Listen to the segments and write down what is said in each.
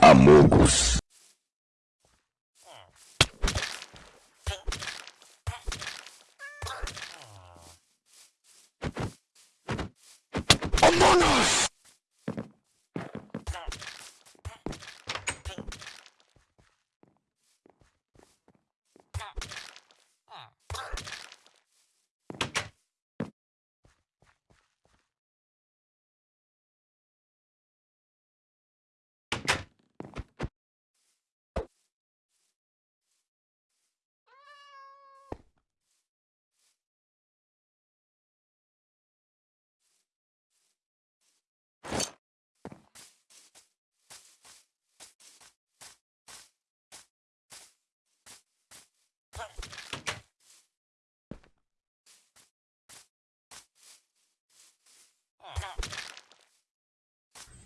Amogos.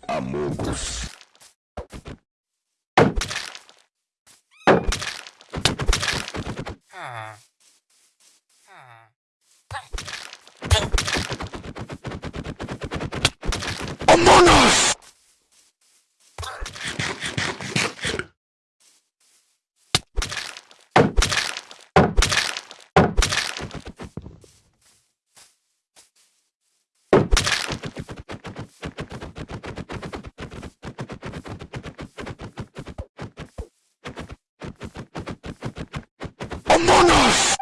Amogos. Among Us! Among Us!